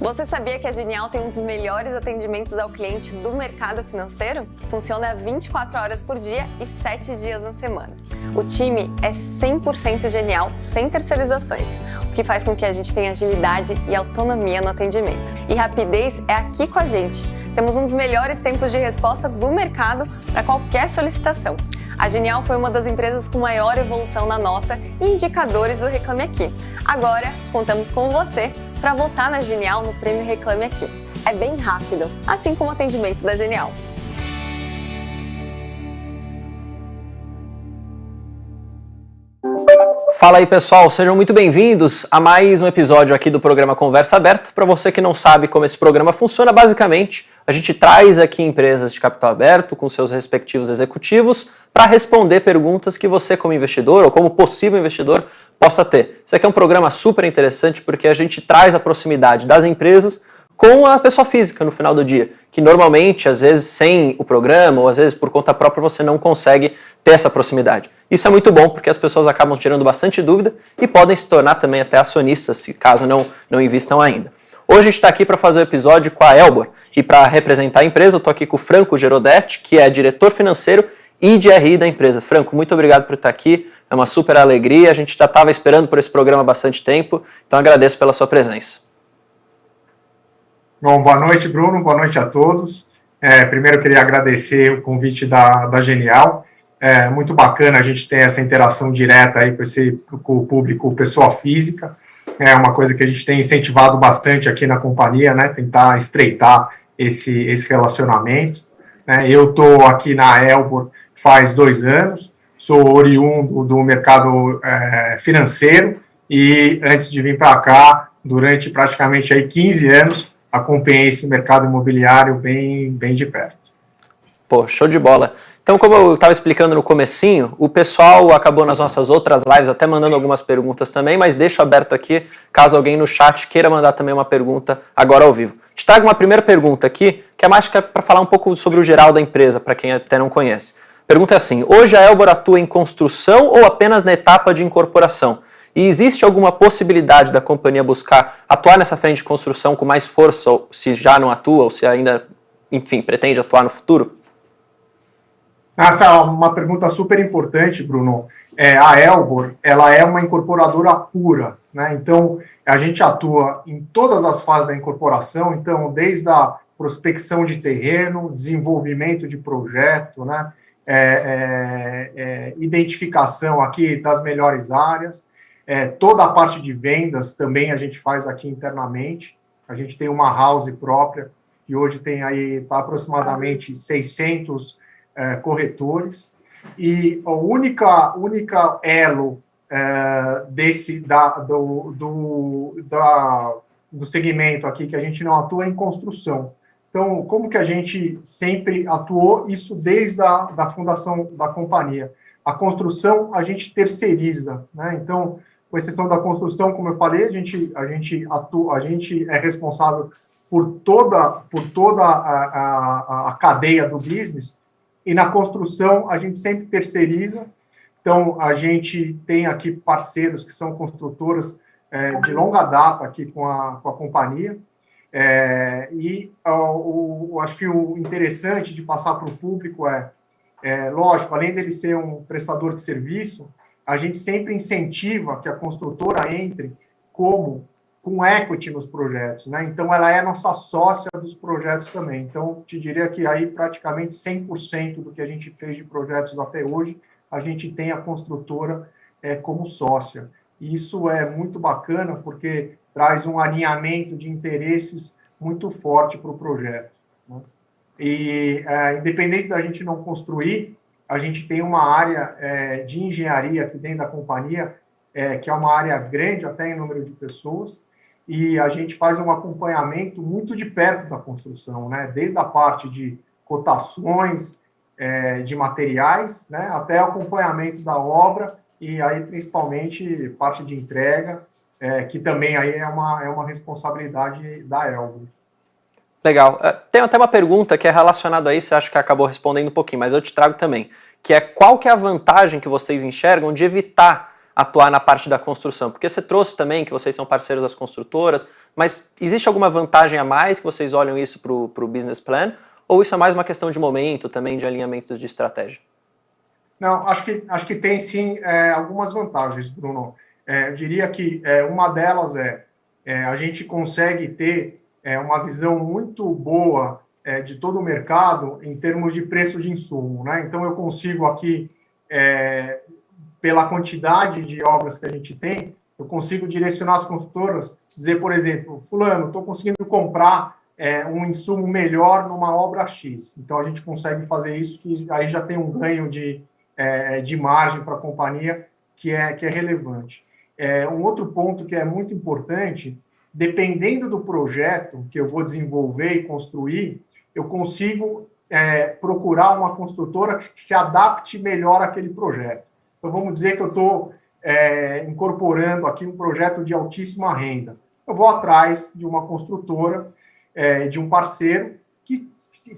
Você sabia que a Genial tem um dos melhores atendimentos ao cliente do mercado financeiro? Funciona 24 horas por dia e 7 dias na semana. O time é 100% genial, sem terceirizações, o que faz com que a gente tenha agilidade e autonomia no atendimento. E rapidez é aqui com a gente. Temos um dos melhores tempos de resposta do mercado para qualquer solicitação. A Genial foi uma das empresas com maior evolução na nota e indicadores do Reclame Aqui. Agora, contamos com você para votar na Genial no Prêmio Reclame Aqui. É bem rápido, assim como o atendimento da Genial. Fala aí pessoal, sejam muito bem-vindos a mais um episódio aqui do programa Conversa Aberta. Para você que não sabe como esse programa funciona, basicamente a gente traz aqui empresas de capital aberto com seus respectivos executivos para responder perguntas que você como investidor ou como possível investidor possa ter. Isso aqui é um programa super interessante porque a gente traz a proximidade das empresas com a pessoa física no final do dia, que normalmente, às vezes, sem o programa ou às vezes por conta própria, você não consegue ter essa proximidade. Isso é muito bom porque as pessoas acabam tirando bastante dúvida e podem se tornar também até acionistas, se caso não, não invistam ainda. Hoje a gente está aqui para fazer o um episódio com a Elbor e para representar a empresa eu estou aqui com o Franco Gerodetti, que é diretor financeiro e de RI da empresa. Franco, muito obrigado por estar aqui. É uma super alegria. A gente já estava esperando por esse programa há bastante tempo, então agradeço pela sua presença. Bom, boa noite, Bruno. Boa noite a todos. É, primeiro, queria agradecer o convite da, da Genial. É muito bacana a gente ter essa interação direta aí com, esse, com o público, pessoa física. É uma coisa que a gente tem incentivado bastante aqui na companhia, né? Tentar estreitar esse, esse relacionamento. Né? Eu estou aqui na Elbor faz dois anos sou oriundo do mercado é, financeiro e antes de vir para cá, durante praticamente aí 15 anos, acompanhei esse mercado imobiliário bem, bem de perto. Pô, show de bola. Então, como eu estava explicando no comecinho, o pessoal acabou nas nossas outras lives até mandando algumas perguntas também, mas deixo aberto aqui, caso alguém no chat queira mandar também uma pergunta agora ao vivo. Te trago uma primeira pergunta aqui, que é mais para falar um pouco sobre o geral da empresa, para quem até não conhece. Pergunta é assim, hoje a Elbor atua em construção ou apenas na etapa de incorporação? E existe alguma possibilidade da companhia buscar atuar nessa frente de construção com mais força, ou se já não atua, ou se ainda, enfim, pretende atuar no futuro? Essa é uma pergunta super importante, Bruno. É, a Elbor, ela é uma incorporadora pura, né? Então, a gente atua em todas as fases da incorporação, então, desde a prospecção de terreno, desenvolvimento de projeto, né? É, é, é, identificação aqui das melhores áreas, é, toda a parte de vendas também a gente faz aqui internamente, a gente tem uma house própria, que hoje tem aí aproximadamente 600 é, corretores, e a única, única elo é, desse, da, do, do, da, do segmento aqui que a gente não atua é em construção. Então, como que a gente sempre atuou, isso desde a da fundação da companhia. A construção, a gente terceiriza, né? Então, com exceção da construção, como eu falei, a gente, a gente, atua, a gente é responsável por toda, por toda a, a, a cadeia do business, e na construção a gente sempre terceiriza, então a gente tem aqui parceiros que são construtoras é, de longa data aqui com a, com a companhia, é, e o, o, acho que o interessante de passar para o público é, é, lógico, além dele ser um prestador de serviço, a gente sempre incentiva que a construtora entre como com equity nos projetos, né? Então, ela é nossa sócia dos projetos também. Então, te diria que aí praticamente 100% do que a gente fez de projetos até hoje, a gente tem a construtora é, como sócia. E isso é muito bacana, porque traz um alinhamento de interesses muito forte para o projeto. Né? E, é, independente da gente não construir, a gente tem uma área é, de engenharia aqui dentro da companhia, é, que é uma área grande, até em número de pessoas, e a gente faz um acompanhamento muito de perto da construção, né? desde a parte de cotações é, de materiais, né? até acompanhamento da obra, e aí principalmente parte de entrega, é, que também aí é uma, é uma responsabilidade da Elbro. Legal. É, tem até uma pergunta que é relacionada a isso, acho que acabou respondendo um pouquinho, mas eu te trago também, que é qual que é a vantagem que vocês enxergam de evitar atuar na parte da construção? Porque você trouxe também que vocês são parceiros das construtoras, mas existe alguma vantagem a mais que vocês olham isso para o business plan? Ou isso é mais uma questão de momento, também de alinhamento de estratégia? Não, acho que, acho que tem sim é, algumas vantagens, Bruno. É, eu diria que é, uma delas é, é, a gente consegue ter é, uma visão muito boa é, de todo o mercado em termos de preço de insumo. Né? Então, eu consigo aqui, pela quantidade de obras que a gente tem, eu consigo direcionar as construtoras, dizer, por exemplo, fulano, estou conseguindo comprar um insumo melhor numa obra X. Então, a gente consegue fazer isso, que aí já tem um ganho de é, de margem para a companhia que é, que é relevante. É, um outro ponto que é muito importante, dependendo do projeto que eu vou desenvolver e construir, eu consigo é, procurar uma construtora que se adapte melhor àquele projeto. Então, vamos dizer que eu estou é, incorporando aqui um projeto de altíssima renda. Eu vou atrás de uma construtora, é, de um parceiro que,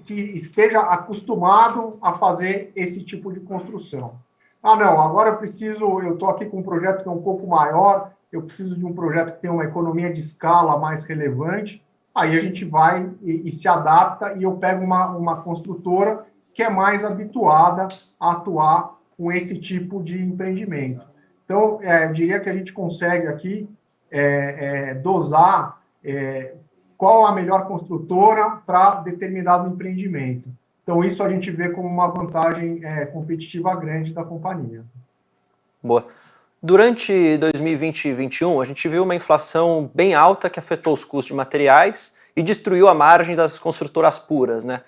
que esteja acostumado a fazer esse tipo de construção. Ah, não, agora eu preciso, eu estou aqui com um projeto que é um pouco maior, eu preciso de um projeto que tenha uma economia de escala mais relevante, aí a gente vai e, e se adapta e eu pego uma, uma construtora que é mais habituada a atuar com esse tipo de empreendimento. Então, é, eu diria que a gente consegue aqui é, é, dosar é, qual a melhor construtora para determinado empreendimento. Então, isso a gente vê como uma vantagem é, competitiva grande da companhia. Boa. Durante 2020 e 2021, a gente viu uma inflação bem alta que afetou os custos de materiais e destruiu a margem das construtoras puras, né?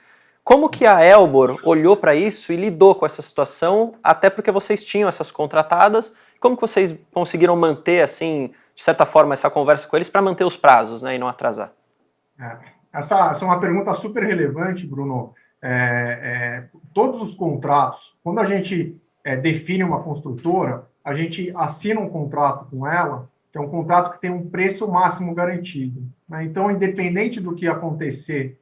Como que a Elbor olhou para isso e lidou com essa situação, até porque vocês tinham essas contratadas, como que vocês conseguiram manter, assim, de certa forma, essa conversa com eles para manter os prazos né, e não atrasar? É. Essa, essa, é uma pergunta super relevante, Bruno. É, é, todos os contratos, quando a gente é, define uma construtora, a gente assina um contrato com ela, que é um contrato que tem um preço máximo garantido. Né? Então, independente do que acontecer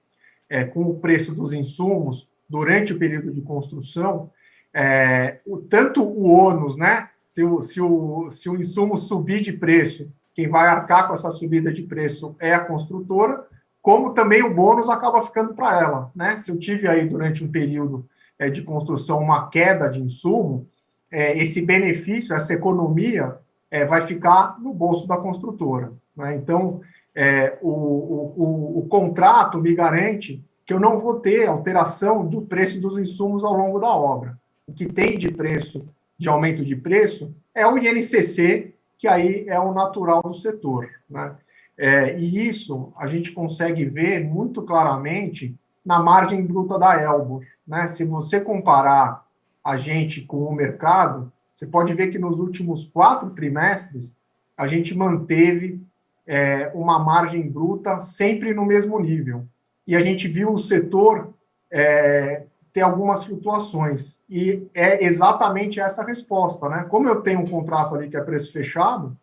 é, com o preço dos insumos durante o período de construção, é, o, tanto o ônus, né? Se o, se, o, se o insumo subir de preço, quem vai arcar com essa subida de preço é a construtora, como também o bônus acaba ficando para ela. Né? Se eu tive aí durante um período é, de construção uma queda de insumo, é, esse benefício, essa economia, é, vai ficar no bolso da construtora. Né? Então, é, o, o, o, o, contrato me garante que eu não vou ter alteração do preço dos insumos ao longo da obra. O que tem de preço, de aumento de preço, é o INCC, que aí é o natural do setor. Né? É, e isso a gente consegue ver muito claramente na margem bruta da Elbor. Né? Se você comparar a gente com o mercado, você pode ver que nos últimos quatro trimestres a gente manteve é, uma margem bruta sempre no mesmo nível. E a gente viu o setor é, ter algumas flutuações. E é exatamente essa resposta. Né? Como eu tenho um contrato ali que é preço fechado,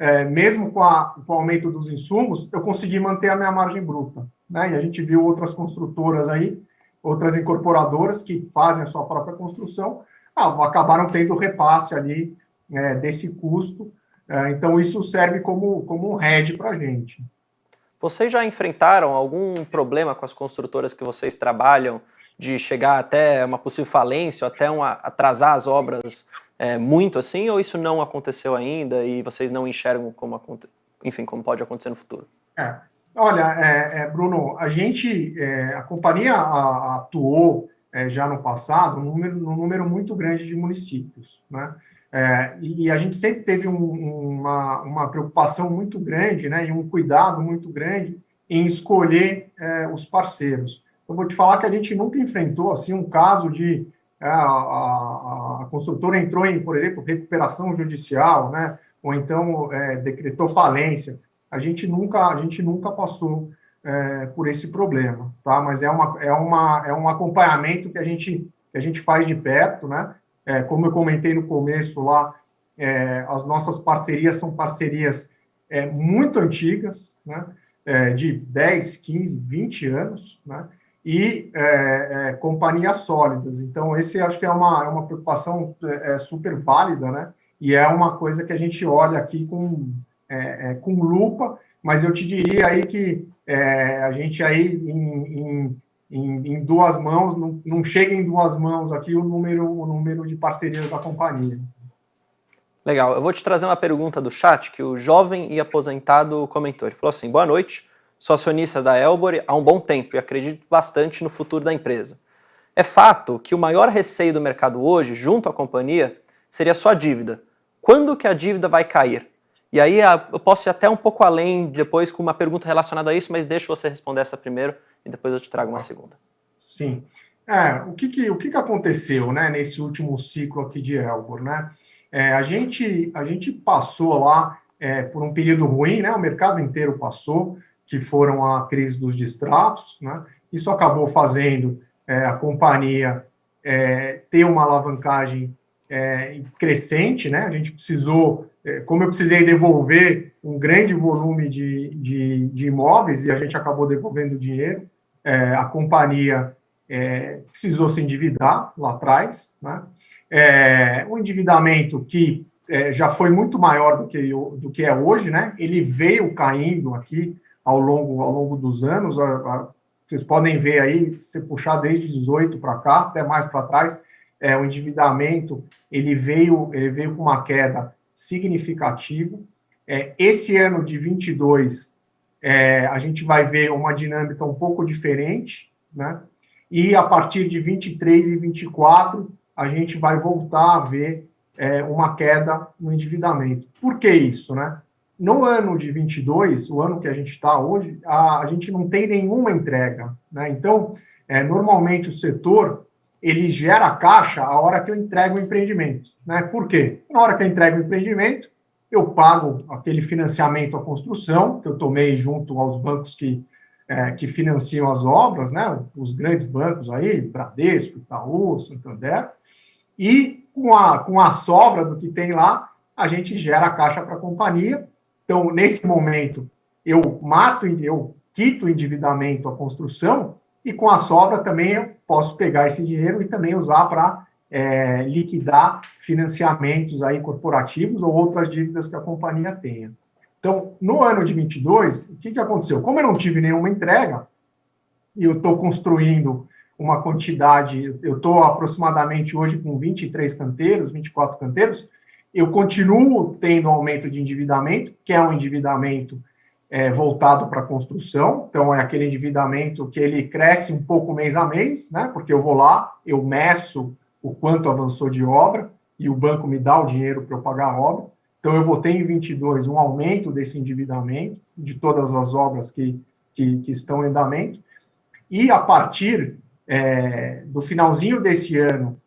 é, mesmo com, a, com, o aumento dos insumos, eu consegui manter a minha margem bruta. Né? E a gente viu outras construtoras aí, outras incorporadoras que fazem a sua própria construção, ah, acabaram tendo repasse ali é, desse custo. É, então, isso serve como, como um hedge para a gente. Vocês já enfrentaram algum problema com as construtoras que vocês trabalham de chegar até uma possível falência, até uma, atrasar as obras é, muito assim, ou isso não aconteceu ainda e vocês não enxergam como, enfim, como pode acontecer no futuro? É. Olha, é, é Bruno, a gente, é, a companhia atuou é, já no passado num número, num número, muito grande de municípios, né? E a gente sempre teve um, uma, uma, preocupação muito grande, né, e um cuidado muito grande em escolher os parceiros. Eu vou te falar que a gente nunca enfrentou assim um caso de a, a, a, construtora entrou em, por exemplo, recuperação judicial, né? ou então é, decretou falência. A gente nunca, a gente nunca passou é, por esse problema, tá? Mas é, uma, é, uma, é um acompanhamento que a gente, que a gente faz de perto, né? É, como eu comentei no começo lá, é, as nossas parcerias são parcerias é, muito antigas, né? de 10, 15, 20 anos, né? E é, é, companhias sólidas. Então, esse acho que é uma, é uma preocupação é, é super válida, né? e é uma coisa que a gente olha aqui com, é, é, com lupa, mas eu te diria aí que a gente aí em, em, em, em duas mãos, não, não, chega em duas mãos aqui o número, o número de parcerias da companhia. Legal, eu vou te trazer uma pergunta do chat que o jovem e aposentado comentou. Ele falou assim, boa noite, sou acionista da Elbor há um bom tempo e acredito bastante no futuro da empresa. É fato que o maior receio do mercado hoje, junto à companhia, seria só a dívida. Quando que a dívida vai cair? E aí eu posso ir até um pouco além depois com uma pergunta relacionada a isso, mas deixa você responder essa primeiro e depois eu te trago uma segunda. Sim. É, o que, que, o que, que aconteceu né, nesse último ciclo aqui de Elbor? Né? É, a, gente, a gente passou lá é, por um período ruim, né, o mercado inteiro passou, que foram a crise dos distratos. Né? Isso acabou fazendo é, a companhia é, ter uma alavancagem é, crescente, né? A gente precisou, é, como eu precisei devolver um grande volume de, de, de imóveis e a gente acabou devolvendo dinheiro, é, a companhia é, precisou se endividar lá atrás, né? Um endividamento que já foi muito maior do que, do que é hoje, né? Ele veio caindo aqui ao longo, ao longo dos anos, a, a, vocês podem ver aí, se puxar desde 18 para cá, até mais para trás, é, o endividamento ele veio, ele veio com uma queda significativa. É, esse ano de 22, é, a gente vai ver uma dinâmica um pouco diferente, né? E a partir de 23 e 24, a gente vai voltar a ver é, uma queda no endividamento. Por que isso, né? No ano de 22, o ano que a gente está hoje, a, a, gente não tem nenhuma entrega, né? Então, é, normalmente o setor ele gera caixa a hora que eu entrego o empreendimento. Né? Por quê? Na hora que eu entrego o empreendimento, eu pago aquele financiamento à construção, que eu tomei junto aos bancos que, é, que financiam as obras, né? os grandes bancos aí, Bradesco, Itaú, Santander, e com a, com a sobra do que tem lá, a gente gera a caixa para a companhia. Então, nesse momento, eu mato, eu quito o endividamento à construção, e com a sobra também eu posso pegar esse dinheiro e também usar para é, liquidar financiamentos aí corporativos ou outras dívidas que a companhia tenha. Então, no ano de 22, o que, que aconteceu? Como eu não tive nenhuma entrega, e eu estou construindo uma quantidade, eu estou aproximadamente hoje com 23 canteiros, 24 canteiros, eu continuo tendo aumento de endividamento, que é um endividamento é, voltado para a construção, então é aquele endividamento que ele cresce um pouco mês a mês, né? Porque eu vou lá, eu meço o quanto avançou de obra e o banco me dá o dinheiro para eu pagar a obra. Então eu vou ter em 22 um aumento desse endividamento de todas as obras que, que, que estão em andamento. E a partir é, do finalzinho desse ano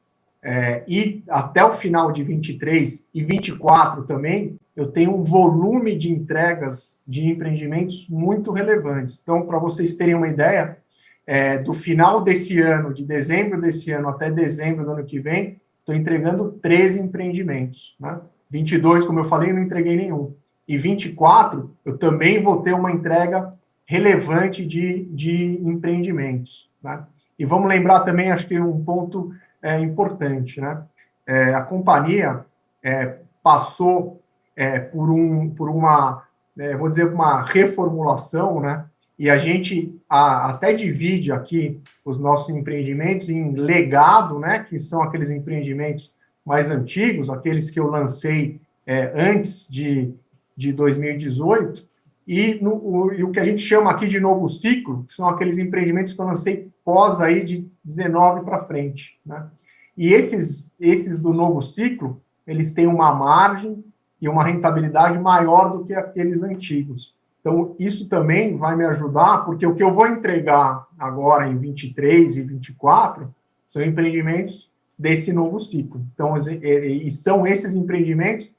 é, e até o final de 23 e 24 também, eu tenho um volume de entregas de empreendimentos muito relevantes. Então, para vocês terem uma ideia, é, do final desse ano, de dezembro desse ano até dezembro do ano que vem, estou entregando 13 empreendimentos. Né? 22, como eu falei, não entreguei nenhum. E 24, eu também vou ter uma entrega relevante de, de empreendimentos. Né? E vamos lembrar também, acho que um ponto é, importante. Né? É, a companhia é, passou é, por, um, por uma, é, vou dizer, uma reformulação, né? E a gente a, até divide aqui os nossos empreendimentos em legado, né? Que são aqueles empreendimentos mais antigos, aqueles que eu lancei é, antes de, de 2018, e, no, o, e o que a gente chama aqui de novo ciclo, que são aqueles empreendimentos que eu lancei pós aí de 19 para frente, né? E esses, esses do novo ciclo, eles têm uma margem e uma rentabilidade maior do que aqueles antigos. Então, isso também vai me ajudar, porque o que eu vou entregar agora em 23 e 24 são empreendimentos desse novo ciclo. Então, e são esses empreendimentos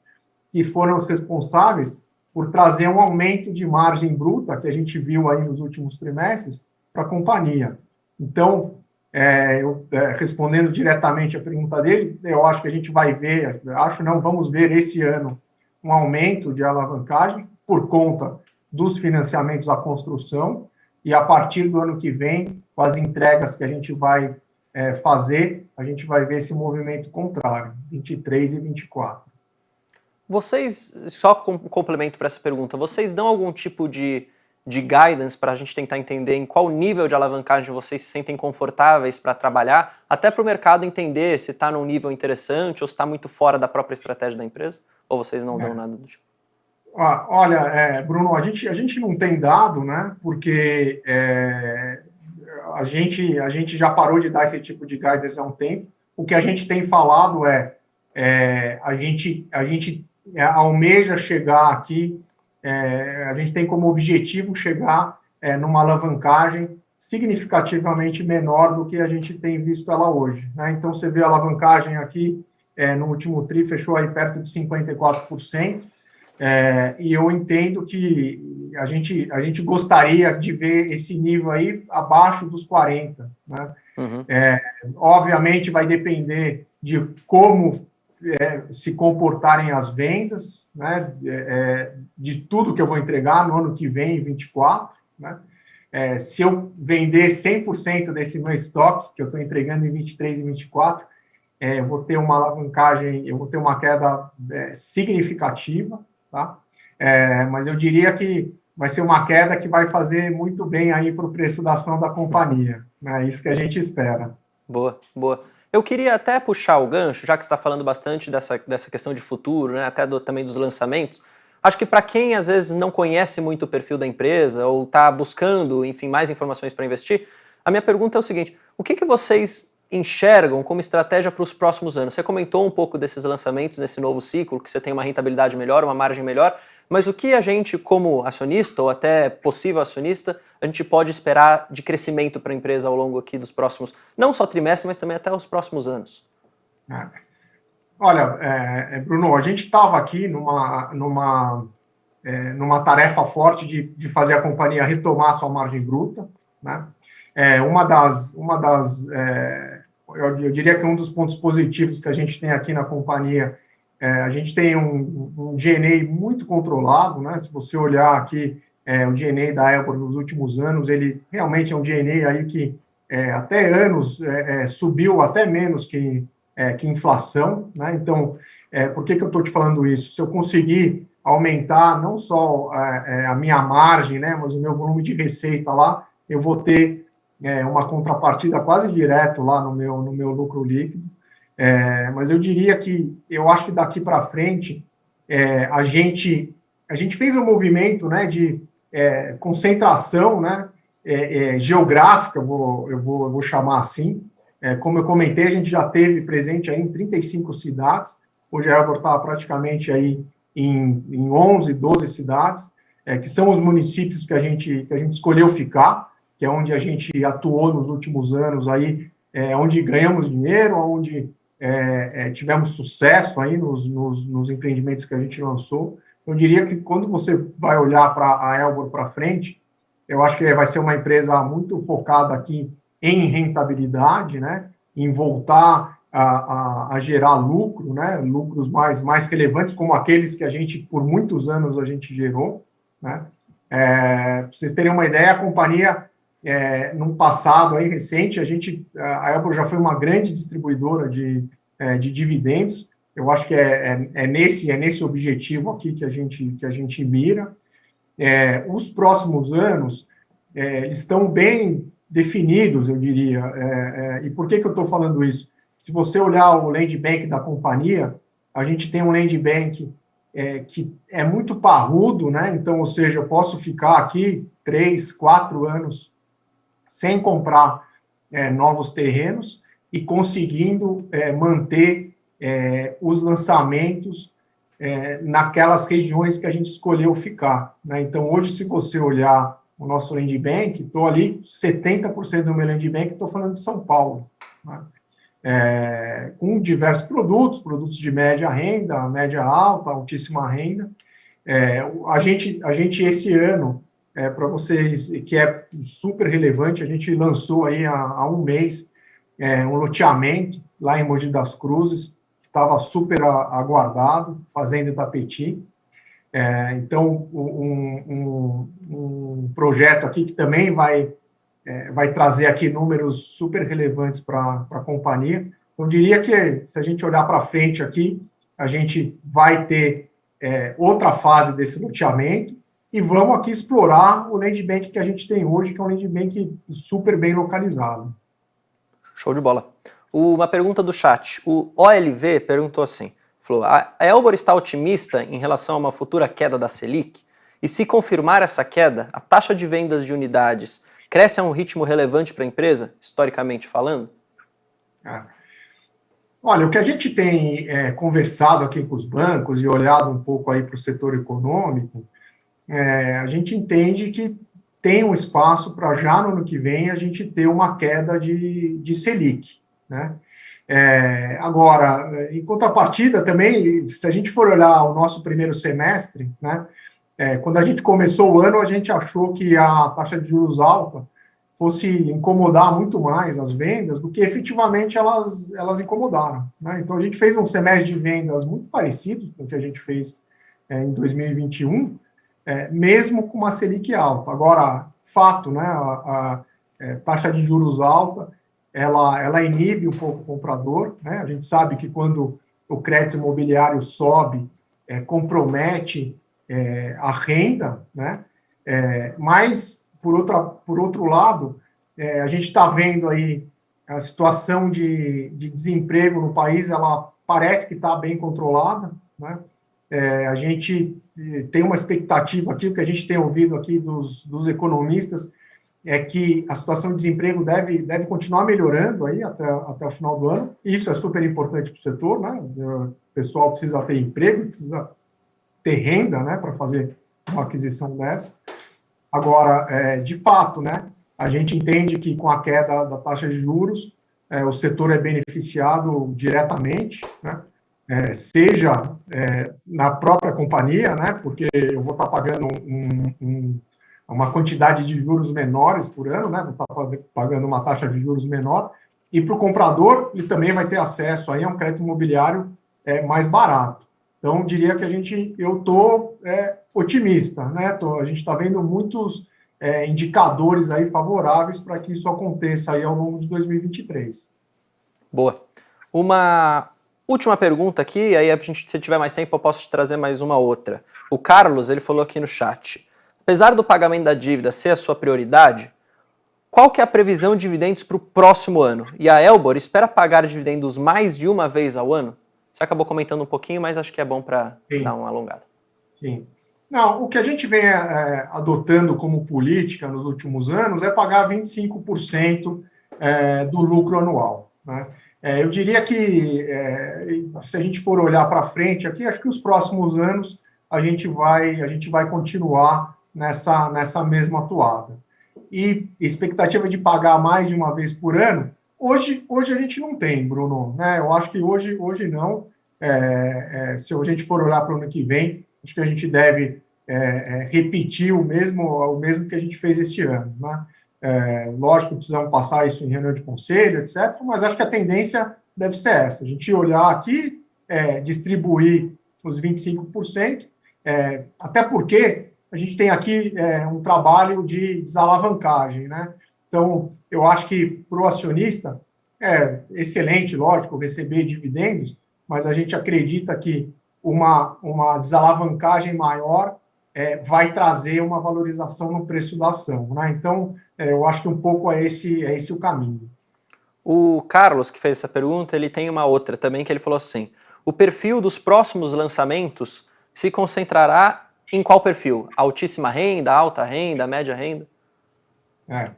que foram os responsáveis por trazer um aumento de margem bruta, que a gente viu aí nos últimos trimestres, para a companhia. Então, é, eu, é, respondendo diretamente a pergunta dele, eu acho que a gente vai ver, acho não, vamos ver esse ano um aumento de alavancagem por conta dos financiamentos à construção, e a partir do ano que vem, com as entregas que a gente vai é, fazer, a gente vai ver esse movimento contrário, 23 e 24. Vocês, só com complemento para essa pergunta, vocês dão algum tipo de, de guidance para a gente tentar entender em qual nível de alavancagem vocês se sentem confortáveis para trabalhar, até para o mercado entender se está num nível interessante ou se está muito fora da própria estratégia da empresa? Ou vocês não é. dão nada do tipo? Olha, é, Bruno, a gente, a gente não tem dado, né? Porque é, a, gente, a gente já parou de dar esse tipo de guidance há um tempo. O que a gente tem falado é, é a gente, a gente é, almeja chegar aqui, é, a gente tem como objetivo chegar é, numa alavancagem significativamente menor do que a gente tem visto ela hoje. Né? Então, você vê a alavancagem aqui, é, no último TRI, fechou aí perto de 54%, é, e eu entendo que a gente, a gente gostaria de ver esse nível aí abaixo dos 40%. Né? Uhum. É, obviamente, vai depender de como é, se comportarem as vendas, né, é, é de tudo que eu vou entregar no ano que vem, 24, né, é, se eu vender 100% desse meu estoque, que eu estou entregando em 23 e 24, é, eu vou ter uma alavancagem, eu vou ter uma queda é, significativa, tá? É, mas eu diria que vai ser uma queda que vai fazer muito bem aí para o preço da ação da companhia, né? É isso que a gente espera. Boa, boa. Eu queria até puxar o gancho, já que está falando bastante dessa, dessa questão de futuro, né, até do, também dos lançamentos. Acho que para quem às vezes não conhece muito o perfil da empresa ou está buscando, enfim, mais informações para investir, a minha pergunta é o seguinte: o que, que vocês enxergam como estratégia para os próximos anos? Você comentou um pouco desses lançamentos nesse novo ciclo, que você tem uma rentabilidade melhor, uma margem melhor, mas o que a gente, como acionista ou até possível acionista, a gente pode esperar de crescimento para a empresa ao longo aqui dos próximos, não só trimestres, mas também até os próximos anos? É. Olha, é, é Bruno, a gente estava aqui numa, numa, é, numa tarefa forte de, de fazer a companhia retomar sua margem bruta, né? É, uma das, uma das é, eu, eu, diria que um dos pontos positivos que a gente tem aqui na companhia a gente tem um, um GNA muito controlado, né? Se você olhar aqui é, o GNA da Elbor nos últimos anos, ele realmente é um GNA aí que é, até anos é, é, subiu até menos que, é, que inflação, né? Então, por que, que eu estou te falando isso? Se eu conseguir aumentar não só a, a minha margem, né, mas o meu volume de receita lá, eu vou ter uma contrapartida quase direto lá no meu, no meu lucro líquido. É, mas eu diria que eu acho que daqui para frente é, a gente a gente fez um movimento né, de é, concentração né, é, é, geográfica, eu vou, eu, vou, eu vou chamar assim. É, como eu comentei, a gente já teve presente aí em 35 cidades. Hoje a Elbor está praticamente aí em, em 11, 12 cidades, que são os municípios que a, gente, que a gente escolheu ficar, que é onde a gente atuou nos últimos anos aí, onde ganhamos dinheiro, onde é, é, tivemos sucesso aí nos, nos, nos, empreendimentos que a gente lançou. Eu diria que quando você vai olhar para a Elbor para frente, eu acho que vai ser uma empresa muito focada aqui em rentabilidade, né? Em voltar a, a, a, gerar lucro, né? Lucros mais, mais relevantes, como aqueles que a gente, por muitos anos, a gente gerou, né? É, para vocês terem uma ideia, a companhia, é, num passado aí recente, a gente, a Elbor já foi uma grande distribuidora de, é, de dividendos. Eu acho que é, é, é, nesse, é nesse objetivo aqui que a gente, que a gente mira. É, os próximos anos é, estão bem definidos, eu diria. É, é, e por que, que eu estou falando isso? Se você olhar o land bank da companhia, a gente tem um land bank que é muito parrudo, né? Então, ou seja, eu posso ficar aqui três, quatro anos sem comprar novos terrenos, e conseguindo manter é, os lançamentos é, naquelas regiões que a gente escolheu ficar. Né? Então, hoje, se você olhar o nosso land bank, estou ali, 70% do meu land bank, estou falando de São Paulo. Né? É, com diversos produtos, produtos de média renda, média alta, altíssima renda. É, a, gente, a gente, esse ano, é, para vocês, que é super relevante, a gente lançou aí há, há um mês é, um loteamento lá em Mogi das Cruzes, estava super aguardado, Fazenda Itapeti. É, então, um, um, um, projeto aqui que também vai, é, vai trazer aqui números super relevantes para a companhia. Eu diria que, se a gente olhar para frente aqui, a gente vai ter é, outra fase desse loteamento e vamos aqui explorar o land bank que a gente tem hoje, que é um land bank super bem localizado. Show de bola. Uma pergunta do chat. O OLV perguntou assim, falou, a Elbor está otimista em relação a uma futura queda da Selic? E se confirmar essa queda, a taxa de vendas de unidades cresce a um ritmo relevante para a empresa, historicamente falando? É. Olha, o que a gente tem é, conversado aqui com os bancos e olhado um pouco aí para o setor econômico, é, a gente entende que tem um espaço para já no ano que vem a gente ter uma queda de, de Selic. Né? É, agora, em contrapartida também, se a gente for olhar o nosso primeiro semestre, né, é, quando a gente começou o ano, a gente achou que a taxa de juros alta fosse incomodar muito mais as vendas do que efetivamente elas, elas incomodaram. Né? Então, a gente fez um semestre de vendas muito parecido com o que a gente fez é, em 2021, é, mesmo com uma Selic alta. Agora, fato, né, a, a, é, taxa de juros alta, ela, ela inibe um pouco o comprador, né? a gente sabe que quando o crédito imobiliário sobe, é, compromete é, a renda, né? É, mas, por, outra, por outro lado, é, a gente está vendo aí a situação de, de desemprego no país, ela parece que está bem controlada, né? É, a gente eh, tem uma expectativa aqui, o que a gente tem ouvido aqui dos, dos economistas, é que a situação de desemprego deve, deve continuar melhorando aí até, até o final do ano. Isso é super importante para o setor, né? O pessoal precisa ter emprego, precisa ter renda, né, para fazer uma aquisição dessa. Agora, é, de fato, né, a gente entende que com a queda da taxa de juros, é, o setor é beneficiado diretamente, né? é, seja é, na própria companhia, né, porque eu vou estar pagando um, um, uma quantidade de juros menores por ano, né, estar pagando uma taxa de juros menor, e para o comprador, ele também vai ter acesso aí a um crédito imobiliário é, mais barato. Então, diria que a gente, eu estou é, otimista, né, tô, a gente está vendo muitos é, indicadores aí favoráveis para que isso aconteça aí ao longo de 2023. Boa. Uma Última pergunta aqui, aí a gente, se tiver mais tempo eu posso te trazer mais uma outra. O Carlos, ele falou aqui no chat, apesar do pagamento da dívida ser a sua prioridade, qual que é a previsão de dividendos para o próximo ano? E a Elbor espera pagar dividendos mais de uma vez ao ano? Você acabou comentando um pouquinho, mas acho que é bom para dar uma alongada. Sim. Não, o que a gente vem é, adotando como política nos últimos anos é pagar 25% é, do lucro anual. Né? É, eu diria que, se a gente for olhar para frente aqui, acho que os próximos anos a gente vai, a gente vai continuar nessa, nessa mesma atuada. E expectativa de pagar mais de uma vez por ano, hoje, hoje a gente não tem, Bruno. Né? Eu acho que hoje, hoje não. É, é se a gente for olhar para o ano que vem, acho que a gente deve é, é, repetir o mesmo, o mesmo que a gente fez esse ano. Né? É, lógico precisamos passar isso em reunião de conselho, etc., mas acho que a tendência deve ser essa. A gente olhar aqui, é, distribuir os 25%, é, até porque a gente tem aqui é, um trabalho de desalavancagem, né? Então, eu acho que para o acionista é excelente, lógico, receber dividendos, mas a gente acredita que uma, uma desalavancagem maior é, vai trazer uma valorização no preço da ação. Né? Então, é, eu acho que um pouco é esse, é esse o caminho. O Carlos, que fez essa pergunta, ele tem uma outra também, que ele falou assim, o perfil dos próximos lançamentos se concentrará em qual perfil? Altíssima renda, alta renda, média renda? É.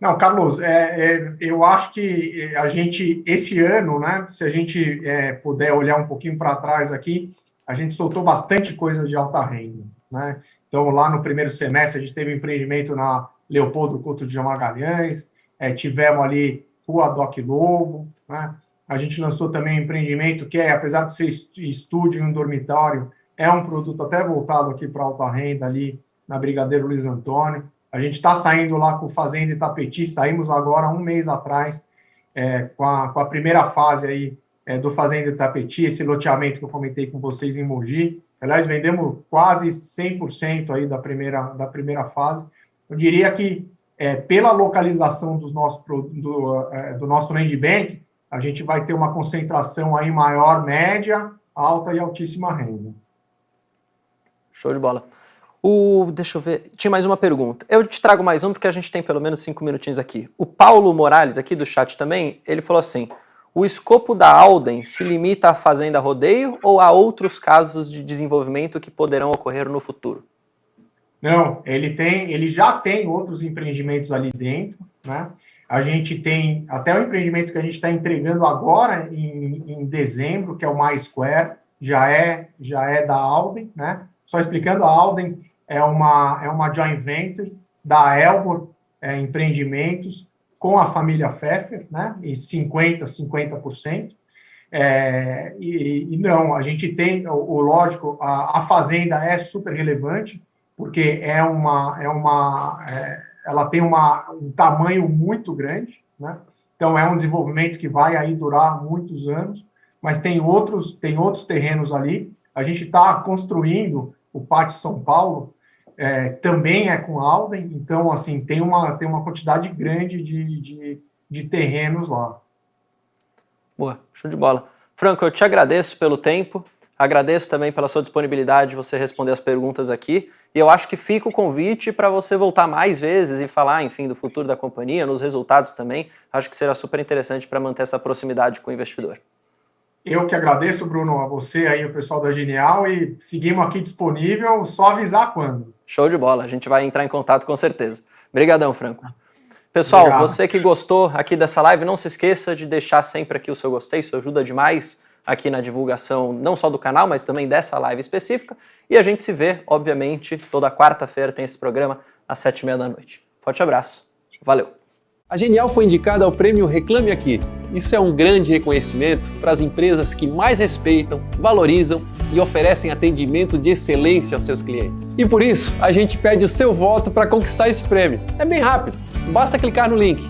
Não, Carlos, é, é, eu acho que a gente, esse ano, né, se a gente é, puder olhar um pouquinho para trás aqui, a gente soltou bastante coisa de alta renda. Né? Então, lá no primeiro semestre, a gente teve um empreendimento na Leopoldo Couto de Magalhães, é, tivemos ali Rua Doc Lobo, né? a gente lançou também um empreendimento que é, apesar de ser estúdio em um dormitório, é um produto até voltado aqui para alta renda ali na Brigadeiro Luiz Antônio. A gente está saindo lá com Fazenda Itapeti, saímos agora um mês atrás é, com, a, com, a, primeira fase aí é, do Fazenda Itapeti, esse loteamento que eu comentei com vocês em Mogi. Aliás, vendemos quase 100% aí da primeira, da primeira fase. Eu diria que, é, pela localização dos nossos, do, é, do nosso land bank, a gente vai ter uma concentração aí maior, média, alta e altíssima renda. Show de bola. O, deixa eu ver, tinha mais uma pergunta. Eu te trago mais um porque a gente tem pelo menos cinco minutinhos aqui. O Paulo Morales, aqui do chat também, ele falou assim: o escopo da Alden se limita à fazenda rodeio ou a outros casos de desenvolvimento que poderão ocorrer no futuro? Não, ele tem, ele já tem outros empreendimentos ali dentro, né? A gente tem até o empreendimento que a gente está entregando agora em, em, dezembro, que é o MySquare, já é já é da Alden, né? Só explicando, a Alden é uma, é uma joint venture da Elbor é, Empreendimentos com a família Pfeffer, né, e 50%, 50%. É, e, e, não, a gente tem, o, o lógico, a, a, fazenda é super relevante, porque é uma, é uma é, ela tem uma, um tamanho muito grande, né? então é um desenvolvimento que vai aí durar muitos anos, mas tem outros, tem outros terrenos ali, a gente está construindo o Pátio São Paulo, é, também é com Alden, então, assim, tem uma, tem uma quantidade grande de, de, de terrenos lá. Boa, show de bola. Franco, eu te agradeço pelo tempo, agradeço também pela sua disponibilidade de você responder as perguntas aqui, e eu acho que fica o convite para você voltar mais vezes e falar, enfim, do futuro da companhia, nos resultados também, acho que será super interessante para manter essa proximidade com o investidor. Eu que agradeço, Bruno, a você aí, o pessoal da Genial, e seguimos aqui disponível, só avisar quando. Show de bola, a gente vai entrar em contato com certeza. Obrigadão, Franco. Pessoal, Obrigado. você que gostou aqui dessa live, não se esqueça de deixar sempre aqui o seu gostei, isso ajuda demais aqui na divulgação não só do canal, mas também dessa live específica. E a gente se vê, obviamente, toda quarta-feira tem esse programa às sete e meia da noite. Forte abraço, valeu! A Genial foi indicada ao prêmio Reclame Aqui. Isso é um grande reconhecimento para as empresas que mais respeitam, valorizam e oferecem atendimento de excelência aos seus clientes. E por isso, a gente pede o seu voto para conquistar esse prêmio. É bem rápido, basta clicar no link